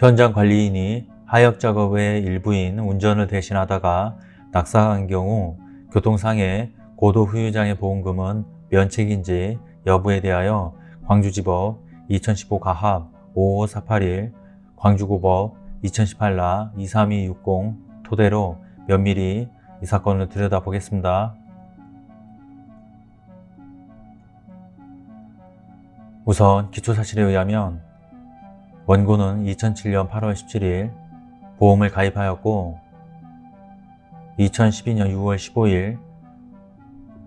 현장 관리인이 하역 작업의 일부인 운전을 대신하다가 낙사한 경우 교통상해 고도 후유장애 보험금은 면책인지 여부에 대하여 광주지법 2015 가합 55481 광주고법 2018라 23260 토대로 면밀히 이 사건을 들여다보겠습니다. 우선 기초사실에 의하면 원고는 2007년 8월 17일 보험을 가입하였고 2012년 6월 15일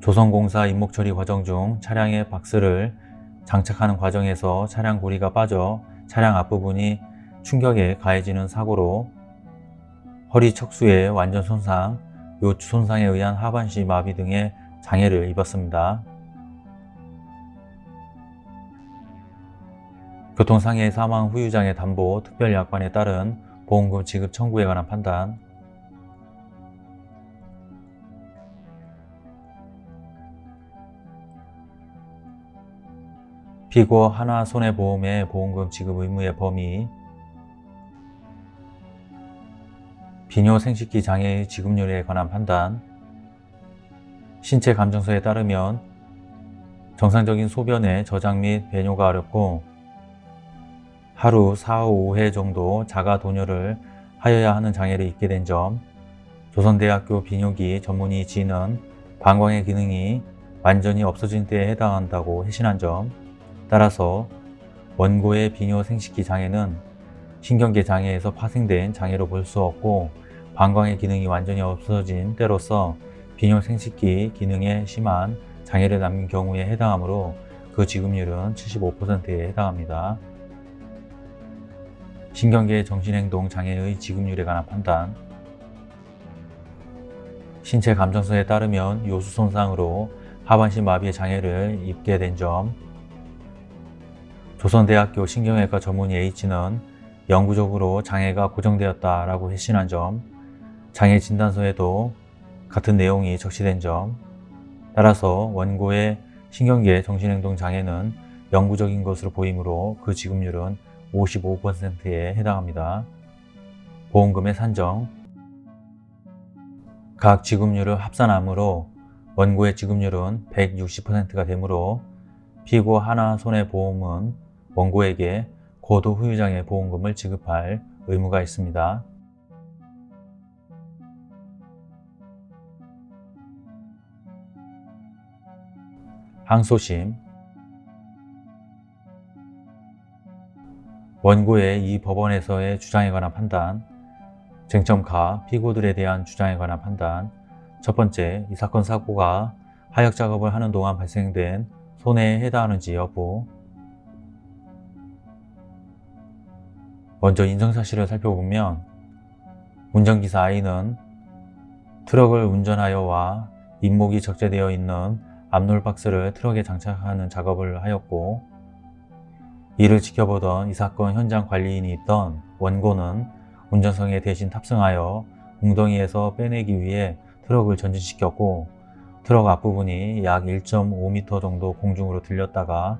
조선공사 임목처리 과정 중 차량의 박스를 장착하는 과정에서 차량 고리가 빠져 차량 앞부분이 충격에 가해지는 사고로 허리 척수의 완전 손상, 요추 손상에 의한 하반신 마비 등의 장애를 입었습니다. 교통상해 사망 후유장애 담보 특별약관에 따른 보험금 지급 청구에 관한 판단. 피고 하나 손해보험의 보험금 지급 의무의 범위. 비뇨 생식기 장애의 지급률에 관한 판단. 신체 감정서에 따르면 정상적인 소변의 저장 및 배뇨가 어렵고 하루 4, 5회 정도 자가 도뇨를 하여야 하는 장애를 입게 된 점, 조선대학교 비뇨기 전문의 지는 방광의 기능이 완전히 없어진 때에 해당한다고 회신한 점, 따라서 원고의 비뇨 생식기 장애는 신경계 장애에서 파생된 장애로 볼 수 없고 방광의 기능이 완전히 없어진 때로서 비뇨 생식기 기능에 심한 장애를 남긴 경우에 해당하므로 그 지급률은 75%에 해당합니다. 신경계 정신행동 장애의 지급률에 관한 판단. 신체 감정서에 따르면 요수 손상으로 하반신 마비의 장애를 입게 된 점, 조선대학교 신경외과 전문의 H는 영구적으로 장애가 고정되었다라고 회신한 점, 장애 진단서에도 같은 내용이 적시된 점, 따라서 원고의 신경계 정신행동 장애는 영구적인 것으로 보이므로 그 지급률은 55%에 해당합니다. 보험금의 산정 각 지급률을 합산함으로 원고의 지급률은 160%가 되므로 피고 하나 손해보험은 원고에게 고도 후유장애 보험금을 지급할 의무가 있습니다. 항소심 원고의 이 법원에서의 주장에 관한 판단 쟁점가 피고들에 대한 주장에 관한 판단 첫 번째, 이 사건 사고가 하역 작업을 하는 동안 발생된 손해에 해당하는지 여부. 먼저 인정사실을 살펴보면 운전기사 I는 트럭을 운전하여와 잇목이 적재되어 있는 앞롤박스를 트럭에 장착하는 작업을 하였고 이를 지켜보던 이 사건 현장 관리인이 있던 원고는 운전석에 대신 탑승하여 웅덩이에서 빼내기 위해 트럭을 전진시켰고 트럭 앞부분이 약 1.5m 정도 공중으로 들렸다가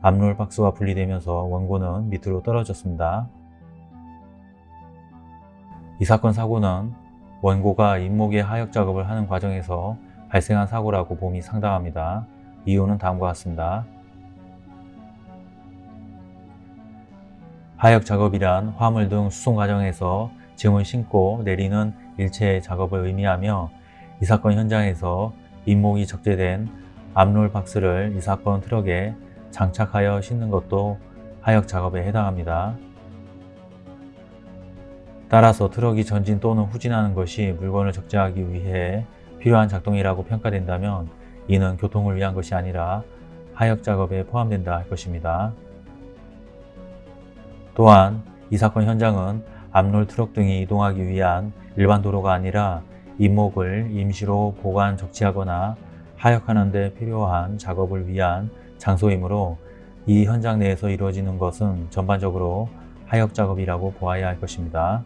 앞롤 박스와 분리되면서 원고는 밑으로 떨어졌습니다. 이 사건 사고는 원고가 잇목의 하역 작업을 하는 과정에서 발생한 사고라고 봄이 상당합니다. 이유는 다음과 같습니다. 하역 작업이란 화물 등 수송 과정에서 짐을 싣고 내리는 일체의 작업을 의미하며 이 사건 현장에서 임목이 적재된 앞롤 박스를 이 사건 트럭에 장착하여 싣는 것도 하역 작업에 해당합니다. 따라서 트럭이 전진 또는 후진하는 것이 물건을 적재하기 위해 필요한 작동이라고 평가된다면 이는 교통을 위한 것이 아니라 하역 작업에 포함된다 할 것입니다. 또한 이 사건 현장은 앞롤 트럭 등이 이동하기 위한 일반 도로가 아니라 잇목을 임시로 보관 적치하거나 하역하는 데 필요한 작업을 위한 장소이므로 이 현장 내에서 이루어지는 것은 전반적으로 하역 작업이라고 보아야 할 것입니다.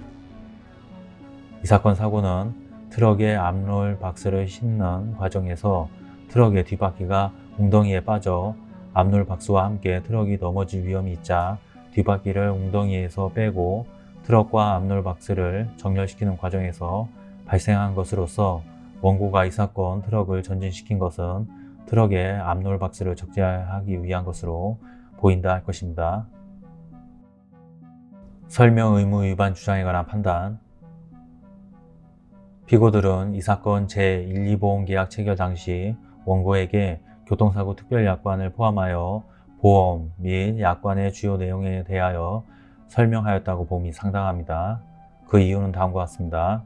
이 사건 사고는 트럭의 앞롤 박스를 싣는 과정에서 트럭의 뒷바퀴가 웅덩이에 빠져 앞롤 박스와 함께 트럭이 넘어질 위험이 있자 뒷바퀴를 웅덩이에서 빼고 트럭과 압놀박스를 정렬시키는 과정에서 발생한 것으로서 원고가 이 사건 트럭을 전진시킨 것은 트럭의 압놀박스를 적재하기 위한 것으로 보인다 할 것입니다. 설명 의무 위반 주장에 관한 판단 피고들은 이 사건 제1, 2보험계약 체결 당시 원고에게 교통사고 특별약관을 포함하여 보험 및 약관의 주요 내용에 대하여 설명하였다고 봄이 상당합니다. 그 이유는 다음과 같습니다.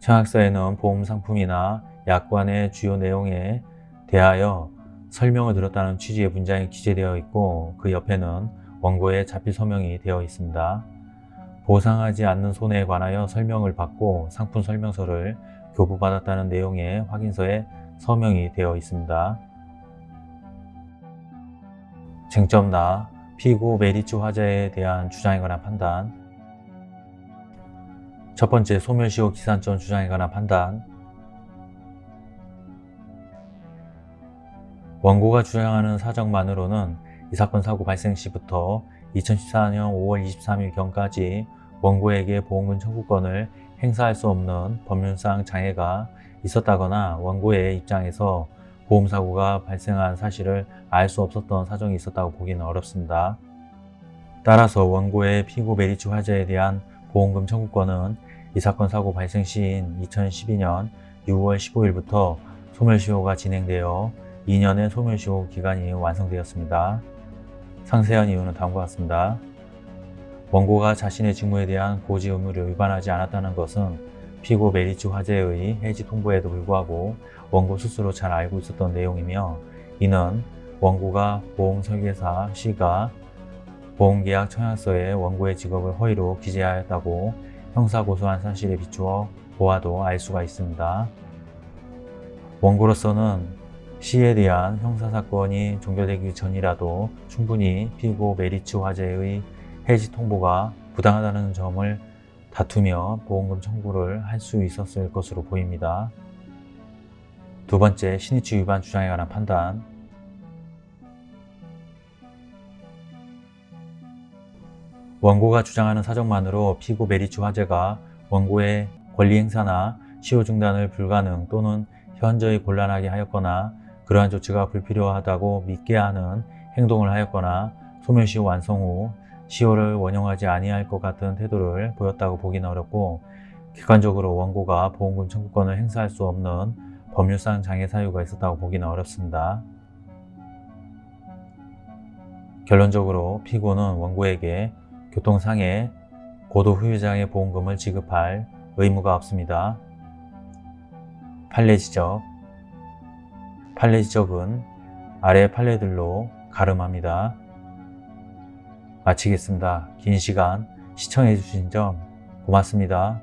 청약서에는 보험 상품이나 약관의 주요 내용에 대하여 설명을 들었다는 취지의 문장이 기재되어 있고 그 옆에는 원고의 자필 서명이 되어 있습니다. 보상하지 않는 손해에 관하여 설명을 받고 상품 설명서를 교부받았다는 내용의 확인서에 서명이 되어 있습니다. 쟁점나 피고 메리츠 화재에 대한 주장에 관한 판단. 첫 번째 소멸시효 기산점 주장에 관한 판단. 원고가 주장하는 사정만으로는 이 사건 사고 발생 시부터 2014년 5월 23일경까지 원고에게 보험금 청구권을 행사할 수 없는 법률상 장애가 있었다거나 원고의 입장에서 보험사고가 발생한 사실을 알 수 없었던 사정이 있었다고 보기는 어렵습니다. 따라서 원고의 피고 메리츠 화재에 대한 보험금 청구권은 이 사건 사고 발생 시인 2012년 6월 15일부터 소멸시효가 진행되어 2년의 소멸시효 기간이 완성되었습니다. 상세한 이유는 다음과 같습니다. 원고가 자신의 직무에 대한 고지 의무를 위반하지 않았다는 것은 피고 메리츠 화재의 해지 통보에도 불구하고 원고 스스로 잘 알고 있었던 내용이며 이는 원고가 보험설계사 C가 보험계약 청약서에 원고의 직업을 허위로 기재하였다고 형사고소한 사실에 비추어 보아도 알 수가 있습니다. 원고로서는 C에 대한 형사사건이 종결되기 전이라도 충분히 피고 메리츠 화재의 해지 통보가 부당하다는 점을 다투며 보험금 청구를 할 수 있었을 것으로 보입니다. 두 번째, 신의치 위반 주장에 관한 판단 원고가 주장하는 사정만으로 피고 메리츠 화재가 원고의 권리 행사나 시효 중단을 불가능 또는 현저히 곤란하게 하였거나 그러한 조치가 불필요하다고 믿게 하는 행동을 하였거나 소멸시효 완성 후 시효를 원용하지 아니할 것 같은 태도를 보였다고 보기는 어렵고 객관적으로 원고가 보험금 청구권을 행사할 수 없는 법률상 장애 사유가 있었다고 보기는 어렵습니다. 결론적으로 피고는 원고에게 교통상해 고도 후유장애 보험금을 지급할 의무가 없습니다. 판례 지적 판례 지적은 아래 판례들로 가름합니다. 마치겠습니다. 긴 시간 시청해 주신 점 고맙습니다.